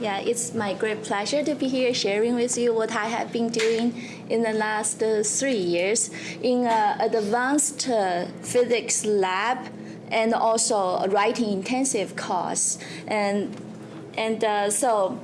Yeah, it's my great pleasure to be here sharing with you what I have been doing in the last uh, three years in uh, advanced uh, physics lab and also a writing intensive course. And, and uh, so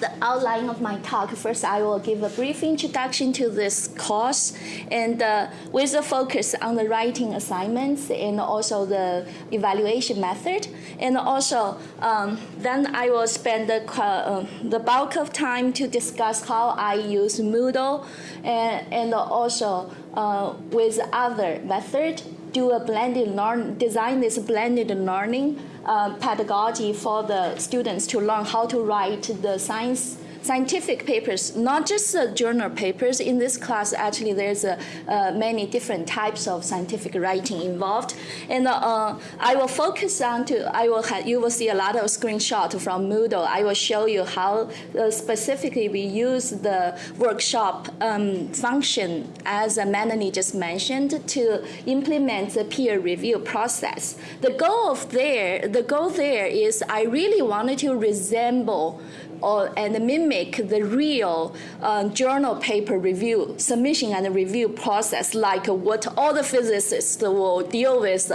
the outline of my talk. First, I will give a brief introduction to this course and uh, with a focus on the writing assignments and also the evaluation method. And also, um, then I will spend the, uh, the bulk of time to discuss how I use Moodle and, and also uh, with other method do a blended learn, design this blended learning uh, pedagogy for the students to learn how to write the science scientific papers, not just the journal papers. In this class, actually, there's uh, uh, many different types of scientific writing involved. And uh, I will focus on to, I will have, you will see a lot of screenshots from Moodle. I will show you how uh, specifically we use the workshop um, function, as Melanie just mentioned, to implement the peer review process. The goal of there, the goal there is I really wanted to resemble or, and mimic the real uh, journal paper review, submission and review process like what all the physicists will deal with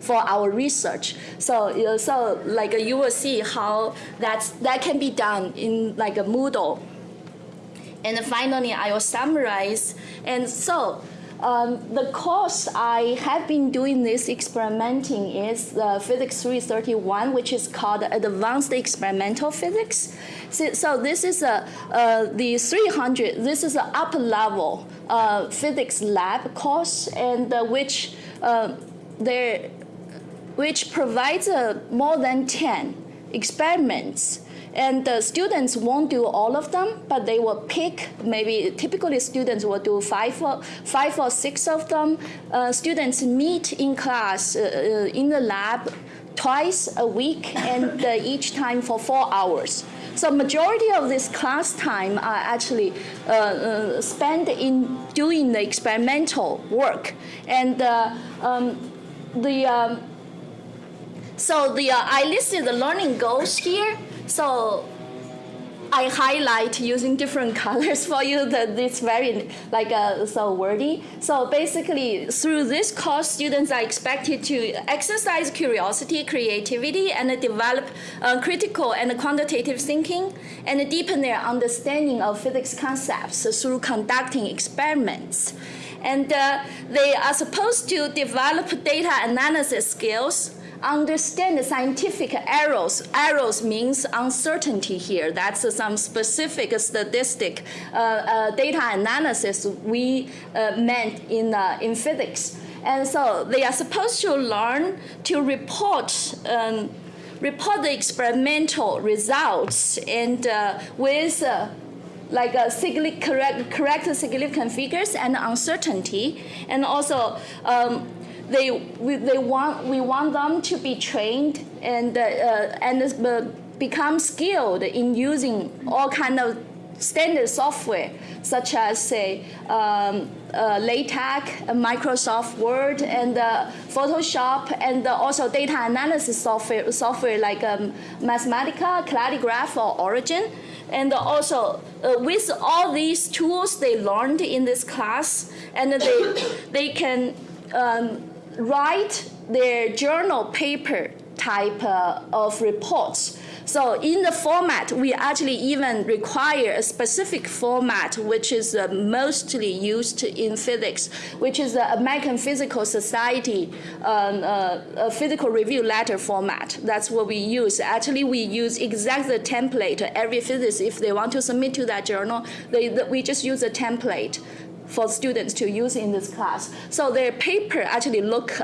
for our research. So, so like you will see how that's, that can be done in like a Moodle. And finally, I will summarize. And so um, the course I have been doing this experimenting is uh, Physics 331, which is called Advanced Experimental Physics. So, so this is a, uh, the 300, this is an upper level uh, physics lab course and uh, which uh, there, which provides uh, more than 10 experiments and the students won't do all of them, but they will pick, maybe typically students will do five or, five or six of them. Uh, students meet in class, uh, uh in the lab, twice a week and uh, each time for four hours. So majority of this class time are actually uh, uh, spent in doing the experimental work. And uh, um, the um, so the I listed the learning goals here. So I highlight using different colors for you that it's very like uh, so wordy. So basically through this course, students are expected to exercise curiosity, creativity, and develop uh, critical and quantitative thinking and deepen their understanding of physics concepts through conducting experiments. And uh, they are supposed to develop data analysis skills, understand the scientific errors. Errors means uncertainty here. That's some specific statistic uh, uh, data analysis we uh, meant in, uh, in physics. And so they are supposed to learn to report um, report the experimental results and uh, with uh, like a correct, correct significant figures and uncertainty, and also um, they we, they want we want them to be trained and uh, and uh, become skilled in using all kind of standard software such as say um, uh, LaTeX, Microsoft Word, and uh, Photoshop, and uh, also data analysis software, software like um, Mathematica, KaleidaGraph, or Origin. And also, uh, with all these tools they learned in this class, and they, they can um, write their journal paper type uh, of reports. So in the format, we actually even require a specific format, which is uh, mostly used in physics, which is the American Physical Society um, uh, physical review letter format. That's what we use. Actually, we use exactly the template. Every physicist, if they want to submit to that journal, they, we just use a template for students to use in this class. So their paper actually look,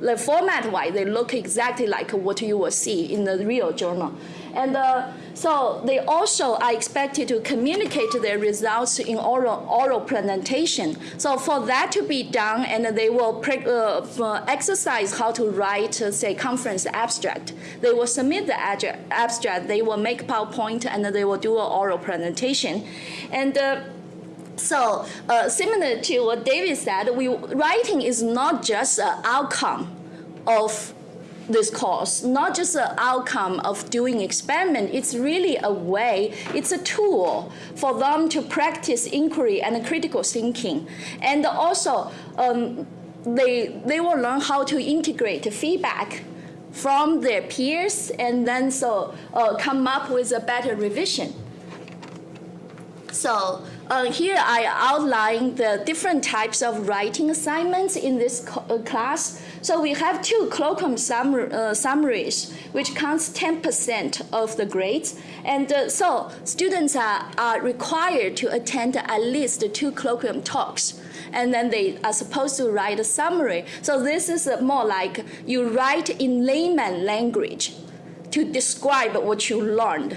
the format-wise, they look exactly like what you will see in the real journal. And uh, so they also are expected to communicate their results in oral, oral presentation. So for that to be done, and they will uh, exercise how to write, uh, say, conference abstract. They will submit the abstract, they will make PowerPoint, and they will do an oral presentation. And uh, so uh, similar to what David said, we, writing is not just an outcome of this course, not just the outcome of doing experiment. It's really a way, it's a tool for them to practice inquiry and critical thinking. And also, um, they, they will learn how to integrate feedback from their peers and then so uh, come up with a better revision. So uh, here I outline the different types of writing assignments in this uh, class. So we have two colloquium summar, uh, summaries, which counts 10% of the grades. And uh, so students are, are required to attend at least two colloquium talks and then they are supposed to write a summary. So this is more like you write in layman language to describe what you learned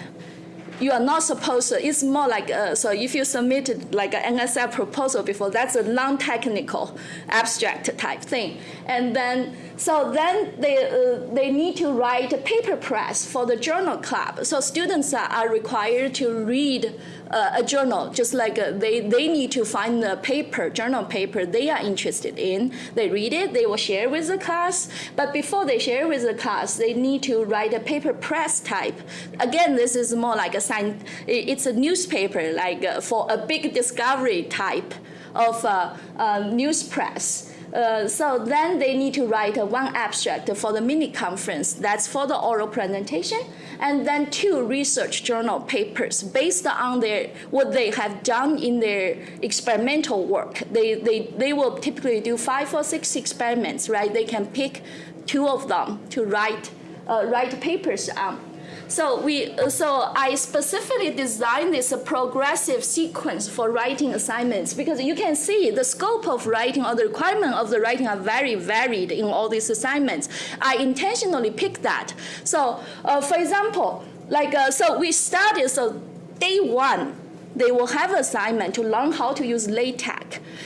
you are not supposed to, it's more like, uh, so if you submitted like an NSF proposal before, that's a non-technical abstract type thing. And then, so then they, uh, they need to write a paper press for the journal club. So students are, are required to read uh, a journal, just like uh, they, they need to find the paper, journal paper they are interested in. They read it, they will share with the class, but before they share with the class, they need to write a paper press type. Again, this is more like a sign, it's a newspaper, like uh, for a big discovery type of uh, uh, news press. Uh, so then they need to write one abstract for the mini conference. That's for the oral presentation, and then two research journal papers based on their what they have done in their experimental work. They they they will typically do five or six experiments, right? They can pick two of them to write uh, write papers on. So we, so I specifically designed this progressive sequence for writing assignments because you can see the scope of writing or the requirement of the writing are very varied in all these assignments. I intentionally picked that. So uh, for example, like, uh, so we started, so day one, they will have an assignment to learn how to use LaTeX.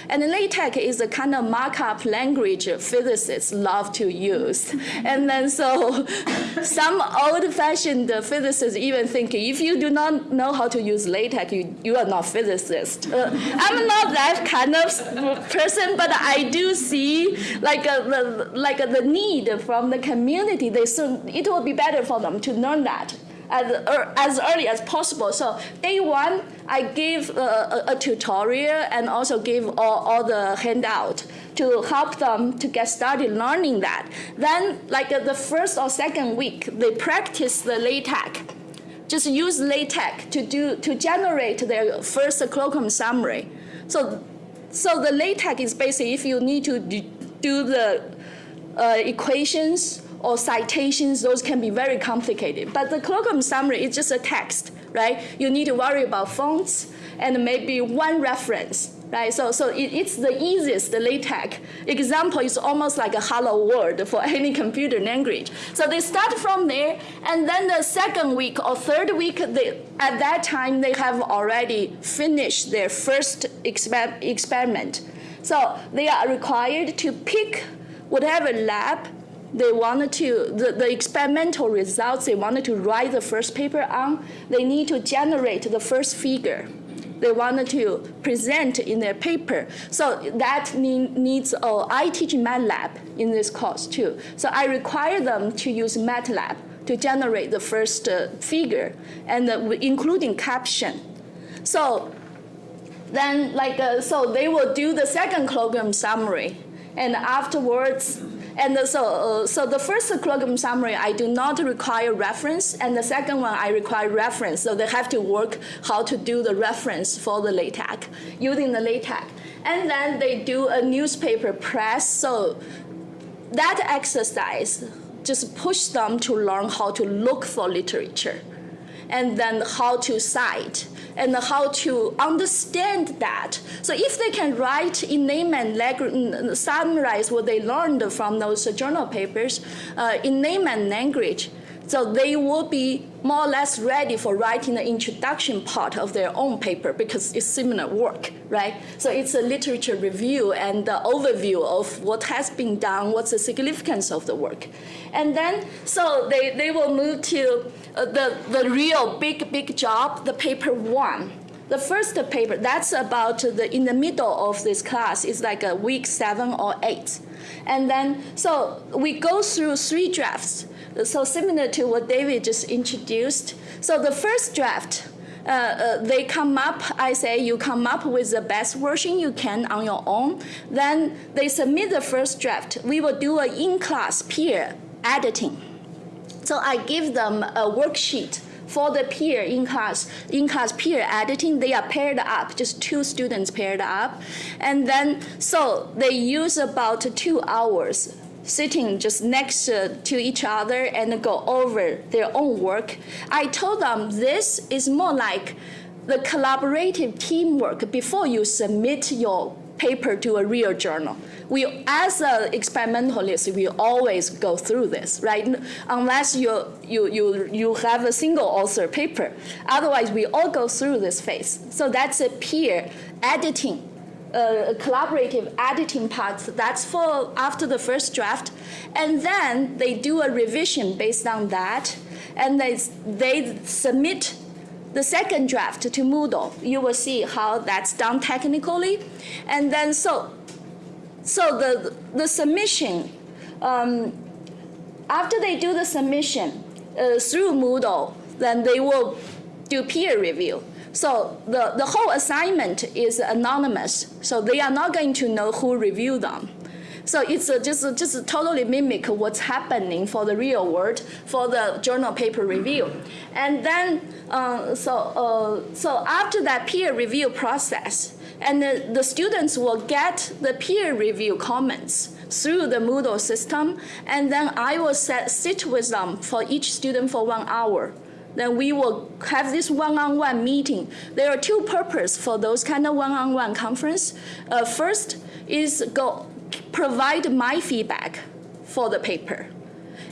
And LaTeX is a kind of markup language physicists love to use. And then so some old-fashioned physicists even think if you do not know how to use LaTeX, you, you are not physicist. Uh, I'm not that kind of person, but I do see like a, the, like a, the need from the community. They soon, it will be better for them to learn that as, as early as possible. So day one, I give a, a, tutorial and also give all, all the handout to help them to get started learning that. Then like uh, the first or second week, they practice the LaTeX. Just use LaTeX to, do, to generate their first colloquium summary. So, so the LaTeX is basically if you need to do the uh, equations or citations, those can be very complicated. But the colloquium summary is just a text, right? You need to worry about fonts and maybe one reference, right? So, so it, it's the easiest the LaTeX. Example is almost like a hello world for any computer language. So they start from there, and then the second week or third week, they, at that time, they have already finished their first exper experiment. So they are required to pick whatever lab they wanted to, the, the experimental results they wanted to write the first paper on, they need to generate the first figure they wanted to present in their paper. So that need, needs, oh, I teach MATLAB in this course too. So I require them to use MATLAB to generate the first uh, figure and uh, including caption. So then like, uh, so they will do the second colloquium summary and afterwards and so, uh, so the first colloquium summary, I do not require reference, and the second one, I require reference. So they have to work how to do the reference for the LaTeX, using the LaTeX. And then they do a newspaper press. So that exercise just push them to learn how to look for literature and then how to cite and how to understand that. So if they can write in layman summarize what they learned from those journal papers uh, in and language, so they will be more or less ready for writing the introduction part of their own paper because it's similar work, right? So it's a literature review and the overview of what has been done, what's the significance of the work. And then, so they, they will move to uh, the, the real big, big job, the paper one. the first paper, that's about the, in the middle of this class, is like a week seven or eight. And then, so we go through three drafts. So similar to what David just introduced. So the first draft, uh, uh, they come up, I say you come up with the best version you can on your own. Then they submit the first draft. We will do an in-class peer editing. So I give them a worksheet for the peer in class in class peer editing they are paired up just two students paired up and then so they use about two hours sitting just next to each other and go over their own work i told them this is more like the collaborative teamwork before you submit your paper to a real journal. We, as an experimentalist, we always go through this, right? Unless you, you, you, you have a single author paper. Otherwise, we all go through this phase. So that's a peer editing uh, collaborative editing parts. That's for after the first draft. And then they do a revision based on that. And they, they submit the second draft to Moodle, you will see how that's done technically. And then so, so the, the submission, um, after they do the submission uh, through Moodle, then they will do peer review. So the, the whole assignment is anonymous, so they are not going to know who reviewed them. So it's just, just totally mimic what's happening for the real world for the journal paper review. And then, uh, so, uh, so after that peer review process, and the, the students will get the peer review comments through the Moodle system, and then I will set, sit with them for each student for one hour then we will have this one-on-one -on -one meeting. There are two purposes for those kind of one-on-one -on -one conference. Uh, first is go provide my feedback for the paper.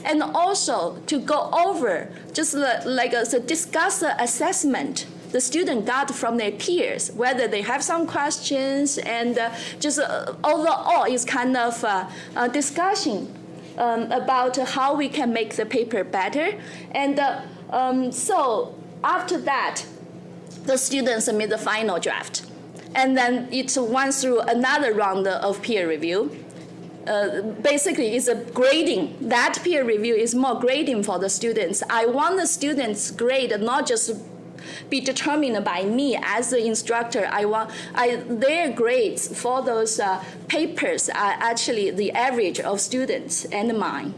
And also to go over, just like uh, so discuss the assessment the student got from their peers, whether they have some questions, and uh, just uh, overall is kind of uh, a discussion um, about how we can make the paper better. And uh, um, so after that, the students submit the final draft and then it went through another round of peer review. Uh, basically, it's a grading. That peer review is more grading for the students. I want the students' grade not just be determined by me as the instructor. I want I, their grades for those uh, papers are actually the average of students and mine.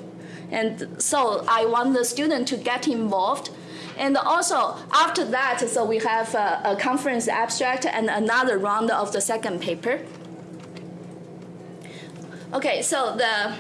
And so I want the student to get involved and also after that, so we have a, a conference abstract and another round of the second paper. Okay, so the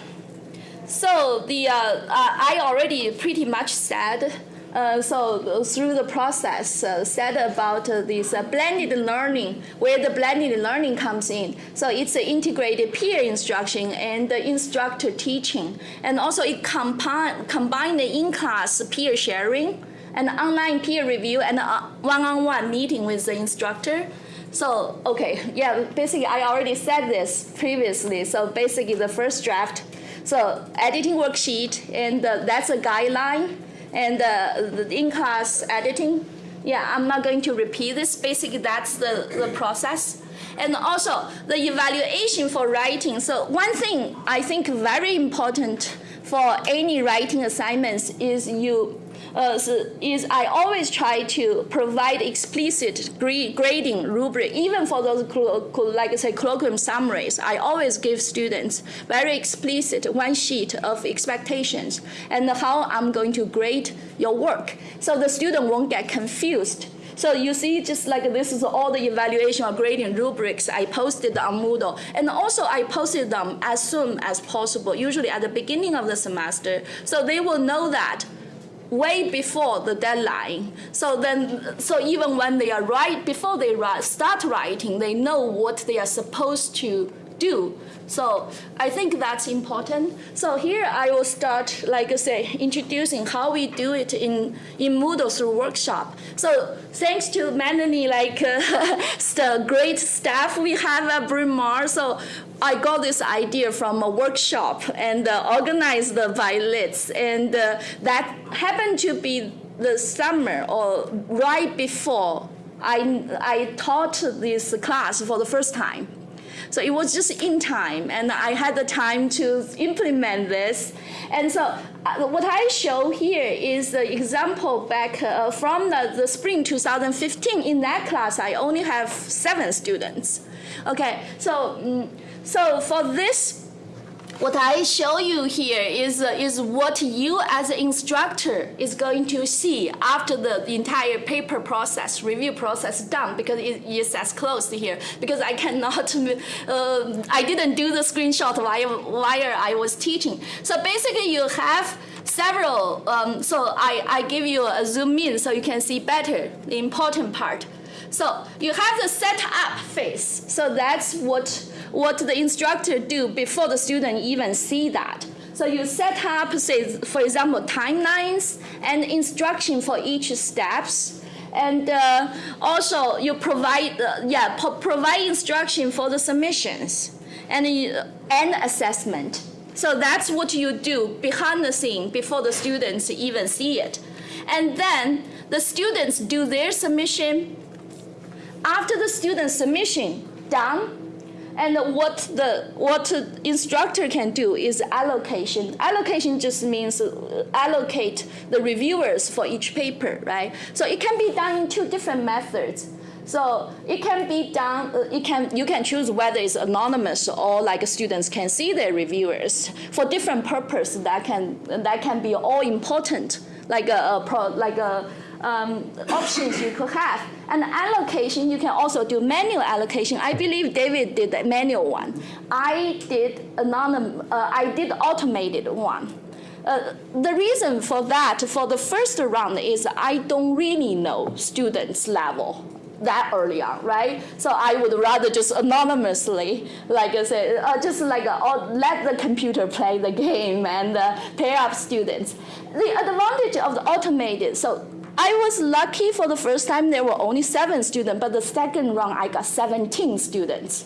so the uh, uh, I already pretty much said. Uh, so through the process, uh, said about uh, this uh, blended learning, where the blended learning comes in. So it's integrated peer instruction and the instructor teaching, and also it combine combine the in-class peer sharing and online peer review and one-on-one meeting with the instructor. So, okay, yeah, basically I already said this previously. So basically the first draft, so editing worksheet, and uh, that's a guideline, and uh, the in-class editing. Yeah, I'm not going to repeat this. Basically, that's the, the process. And also the evaluation for writing. So one thing I think very important for any writing assignments is you uh, is I always try to provide explicit grading rubric, even for those, like I say, colloquium summaries. I always give students very explicit one sheet of expectations and how I'm going to grade your work. So the student won't get confused. So you see, just like this is all the evaluation or grading rubrics I posted on Moodle. And also I posted them as soon as possible, usually at the beginning of the semester. So they will know that way before the deadline. So then, so even when they are right before they start writing, they know what they are supposed to do. So I think that's important. So here I will start, like I say, introducing how we do it in, in Moodle through workshop. So thanks to Melanie, like uh, the great staff we have at Bryn Mawr. So I got this idea from a workshop and uh, organized by Liz. And uh, that happened to be the summer or right before I, I taught this class for the first time. So it was just in time, and I had the time to implement this. And so uh, what I show here is the example back uh, from the, the spring 2015. In that class, I only have seven students. Okay, so, mm, so for this what I show you here is, uh, is what you as an instructor is going to see after the, the entire paper process, review process done because it is as closed here because I cannot, uh, I didn't do the screenshot while, while I was teaching. So basically you have several, um, so I, I give you a zoom in so you can see better the important part. So you have the setup phase. So that's what, what the instructor do before the student even see that. So you set up, say, for example, timelines and instruction for each steps. And uh, also you provide, uh, yeah, provide instruction for the submissions and, uh, and assessment. So that's what you do behind the scene before the students even see it. And then the students do their submission after the student submission done, and what the what instructor can do is allocation. Allocation just means uh, allocate the reviewers for each paper, right? So it can be done in two different methods. So it can be done. Uh, it can you can choose whether it's anonymous or like students can see their reviewers for different purpose that can that can be all important, like a, a pro, like a um, options you could have. And allocation, you can also do manual allocation. I believe David did the manual one. I did anonymous, uh, I did automated one. Uh, the reason for that, for the first round, is I don't really know students' level that early on, right? So I would rather just anonymously, like I said, uh, just like uh, let the computer play the game and uh, pair up students. The advantage of the automated, so I was lucky for the first time there were only seven students, but the second round I got 17 students.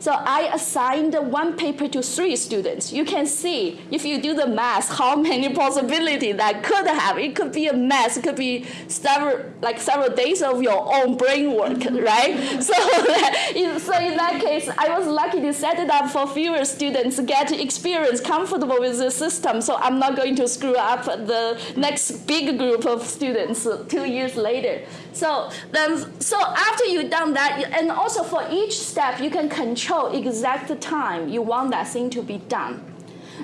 So I assigned one paper to three students. You can see, if you do the math, how many possibilities that could have. It could be a mess. It could be several, like several days of your own brain work, right? so, so in that case, I was lucky to set it up for fewer students, to get experience, comfortable with the system. So I'm not going to screw up the next big group of students two years later. So then, so after you've done that, and also for each step, you can control exact time you want that thing to be done.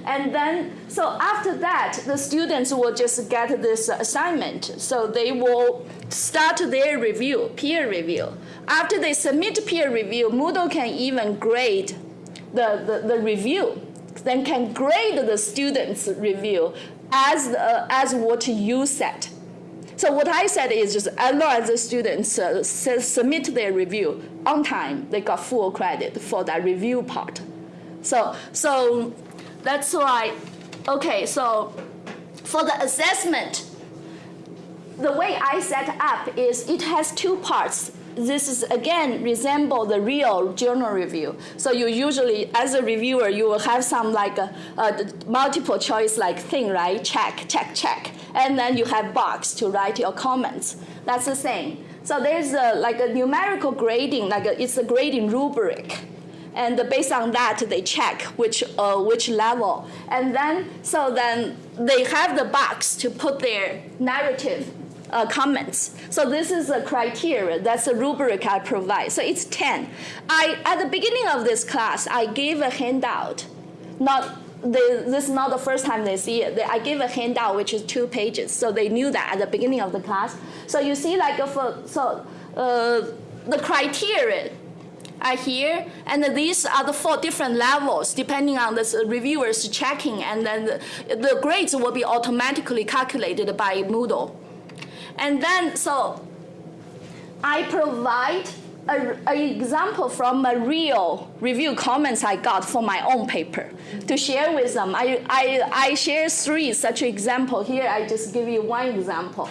And then, so after that, the students will just get this assignment. So they will start their review, peer review. After they submit peer review, Moodle can even grade the, the, the review, then can grade the students' review as, uh, as what you set. So what I said is just as long as the students uh, submit their review on time, they got full credit for that review part. So, so that's why, okay, so for the assessment, the way I set up is it has two parts this is again resemble the real journal review. So you usually, as a reviewer, you will have some like a, a multiple choice like thing, right? Check, check, check. And then you have box to write your comments. That's the same. So there's a, like a numerical grading, like a, it's a grading rubric. And based on that, they check which, uh, which level. And then, so then they have the box to put their narrative uh, comments. So this is a criteria. That's a rubric I provide. So it's 10. I, at the beginning of this class, I gave a handout. Not this is not the first time they see it. They, I gave a handout which is two pages, so they knew that at the beginning of the class. So you see, like, for, so uh, the criteria are here, and these are the four different levels depending on the reviewers checking, and then the, the grades will be automatically calculated by Moodle. And then, so I provide an example from a real review comments I got for my own paper to share with them. I, I, I share three such example. Here I just give you one example.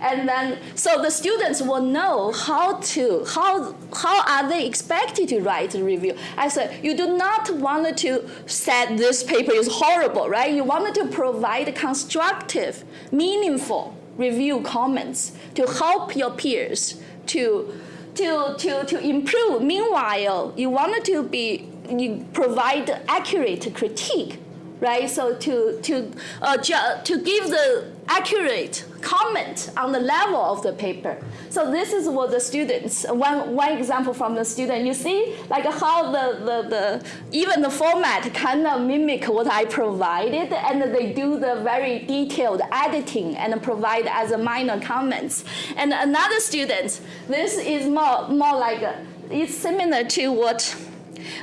And then, so the students will know how to, how, how are they expected to write a review. I said, you do not want to say this paper is horrible, right? You wanted to provide constructive, meaningful review comments to help your peers to to to to improve. Meanwhile, you wanted to be you provide accurate critique, right? So to to uh, to give the accurate comment on the level of the paper. So this is what the students, one, one example from the student, you see like how the, the, the, even the format kind of mimic what I provided and they do the very detailed editing and provide as a minor comments. And another student, this is more, more like, it's similar to what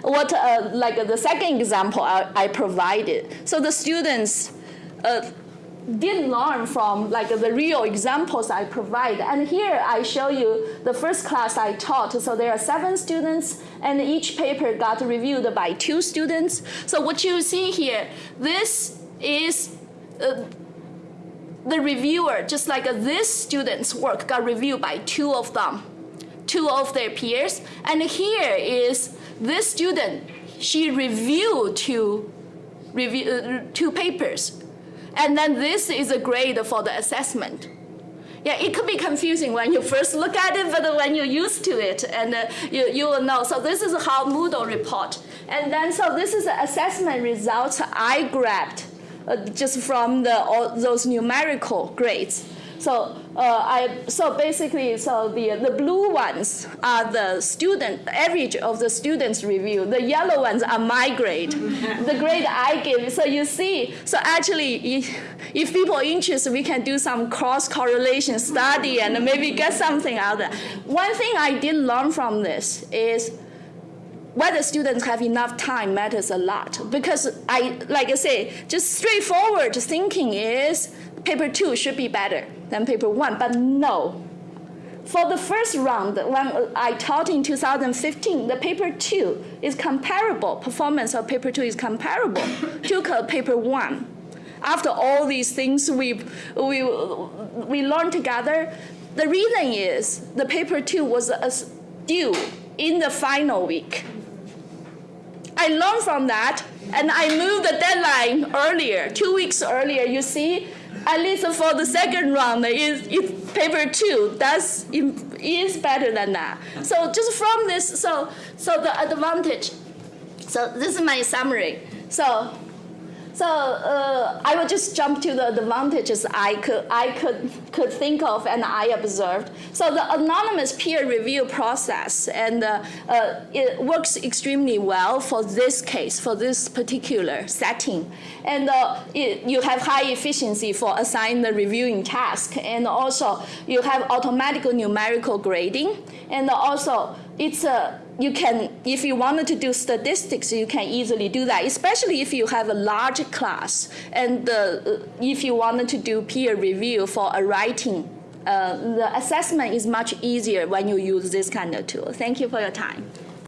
what uh, like the second example I, I provided. So the students uh, did learn from like the real examples I provide. And here I show you the first class I taught. So there are seven students and each paper got reviewed by two students. So what you see here, this is uh, the reviewer, just like uh, this student's work got reviewed by two of them, two of their peers. And here is this student, she reviewed two, review, uh, two papers and then this is a grade for the assessment. Yeah, it could be confusing when you first look at it, but when you're used to it, and uh, you, you will know. So this is how Moodle report. And then, so this is the assessment results I grabbed uh, just from the, all those numerical grades. So uh, I so basically so the the blue ones are the student average of the students review. The yellow ones are my grade, the grade I give. So you see, so actually, if, if people are interested, we can do some cross correlation study and maybe get something out of it. One thing I did learn from this is whether students have enough time matters a lot because I, like I say, just straightforward thinking is paper two should be better than paper one, but no. For the first round, when I taught in 2015, the paper two is comparable, performance of paper two is comparable to paper one. After all these things we, we, we learned together, the reason is the paper two was due in the final week. I learned from that and I moved the deadline earlier, two weeks earlier. You see, at least for the second round, is paper two. That's is better than that. So just from this, so so the advantage. So this is my summary. So so uh, I will just jump to the advantages I could I could could think of and I observed. So the anonymous peer review process and uh, uh, it works extremely well for this case for this particular setting, and uh, it, you have high efficiency for assigning the reviewing task, and also you have automatic numerical grading, and also it's a you can, if you wanted to do statistics, you can easily do that, especially if you have a large class. And uh, if you wanted to do peer review for a writing, uh, the assessment is much easier when you use this kind of tool. Thank you for your time.